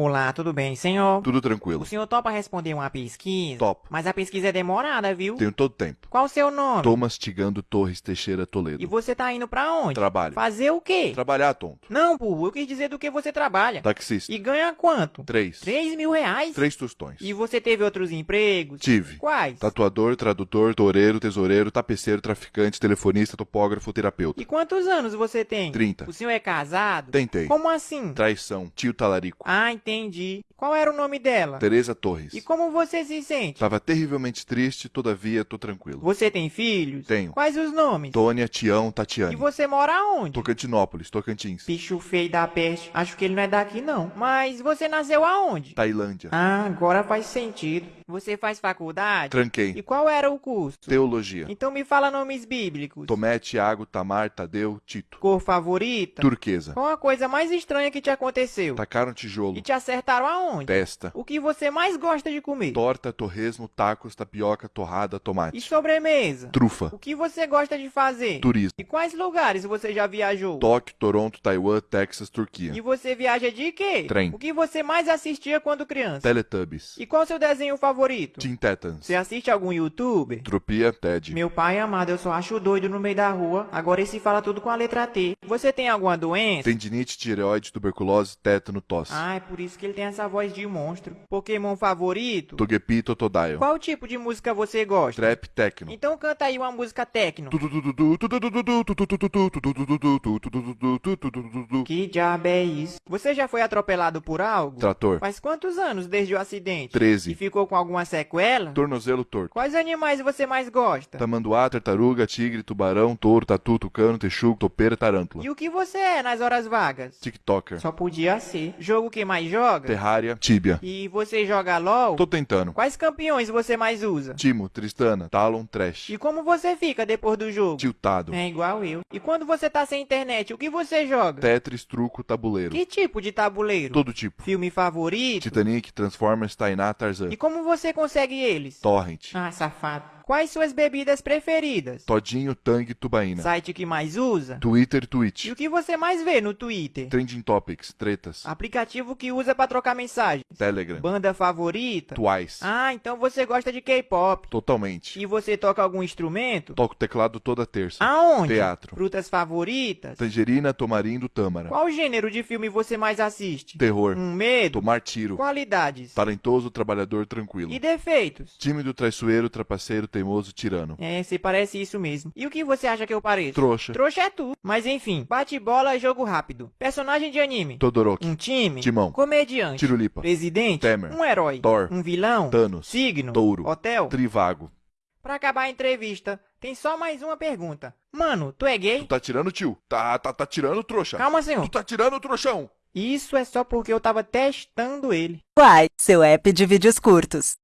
Olá, tudo bem, senhor? Tudo O tranquilo. senhor topa responder uma pesquisa? Topo. Mas a pesquisa é demorada, viu? Tenho todo tempo. Qual o seu nome? Tô mastigando Torres Teixeira E Toledo. você tá indo pra onde? Trabalho. Fazer o quê? Trabalhar, tonto. Não, burro, eu quis dizer do que você trabalha. Taxista. E ganha quanto? Três. Três mil reais? Três tostões. E você teve outros empregos? Tive. Quais? Tatuador, tradutor, toureiro, tesoureiro, tapeceiro, traficante, telefonista, topógrafo, terapeuta. E quantos anos você tem? 30. O senhor é casado? Tentei. Como assim? Traição. Tio talarico. Ah, entendi. Qual era o nome dela? Tereza Torres. E como você se sente? Tava terrivelmente triste, todavia tô tranquilo. Você tem filhos? Tenho. Quais os nomes? Tônia, Tião, E Tatiane. você mora onde? Tocantinópolis, Tocantins. Bicho feio da peste. Acho que ele não é daqui, não. Mas você nasceu aonde? Tailândia. Ah, agora faz sentido. Você faz faculdade? E Tranquei. qual era o curso? Teologia. Então me fala nomes bíblicos. Tomé, Tiago, Tamar, Tadeu, Tito. Cor favorita? Turquesa. Qual a coisa mais estranha que te aconteceu? Tacaram tijolo. E te acertaram aonde? Testa. O que você mais gosta de comer? Torta, torresmo, tacos, tapioca, torrada, E tomate. sobremesa? Trufa. O que você gosta de fazer? Turismo. E quais lugares você já viajou? Tóquio, Toronto, Taiwan, Texas, Turquia. E você viaja de quê? Trem. O que você mais assistia quando criança? Teletubbies. E qual seu desenho favorito? Teen Titans. Você assiste algum youtuber? Tropia, Ted. Meu pai amado, eu só acho doido no meio da rua. Agora esse fala tudo com a letra T. Você tem alguma doença? Tendinite, tireoide, tuberculose, tétano, tosse. Ah, é por isso que ele tem essa voz de monstro. Pokémon favorito? Togepi, Totodile. Qual tipo de música você gosta? Trap, techno. Então canta aí uma música techno. Que diabo é isso? Você já foi atropelado por algo? Trator. Faz quantos anos desde o acidente? 13. E ficou com alguma sequela? Tornozelo torto. Quais animais você mais gosta? Tamanduá, tartaruga, tigre, tubarão, touro, tatu, tucano, texugo, topeira, tarântula. E o que você é nas horas vagas? TikToker. Só podia ser. Jogo que mais joga? Terrária, Tibia. E você joga LOL? Tô tentando. Quais campeões você mais usa? Timo, Tristana, Talon, Trash. E como você fica depois do jogo? Tiltado. É igual eu. E quando você tá sem internet, o que você joga? Tetris, truco, tabuleiro. Que tipo de tabuleiro? Todo tipo. Filme favorito? Titanic, Transformers, Tainá, Tarzan. E como você consegue eles? Torrent. Ah, safado. Quais suas bebidas preferidas? Todinho, Tang, Tubaína. Site que mais usa? Twitter, E Twitch. o que você mais vê no Twitter? Trending Topics, tretas. Aplicativo que usa pra trocar mensagens? Telegram. Banda favorita? Twice. Ah, então você gosta de K-pop. Totalmente. E você toca algum instrumento? Toco teclado toda terça. Aonde? Teatro. Frutas favoritas? Tangerina, Tomarindo, Tâmara. Qual gênero de filme você mais assiste? Terror. Um medo? Tomar tiro. Qualidades? Talentoso, trabalhador, tranquilo. E defeitos? Tímido, traiçoeiro, trapaceiro, teimoso, tirano. É, você parece isso mesmo. E o que você acha que eu pareço? Trouxa. Trouxa é tu. Mas enfim, bate bola, jogo rápido. Personagem de anime. Todoroki. Um time. Timão. Comediante. Tirulipa. Presidente. Temer. Um herói. Thor. Um vilão. Thanos. Signo. Touro. Hotel. Trivago. Pra acabar a entrevista, tem só mais uma pergunta. Mano, tu é gay? Tu tá tirando, tio? Tá, tá, tá tirando, trouxa. Calma, senhor. Tu tá tirando, trouxão. Isso é só porque eu tava testando ele. Quai, seu app de vídeos curtos.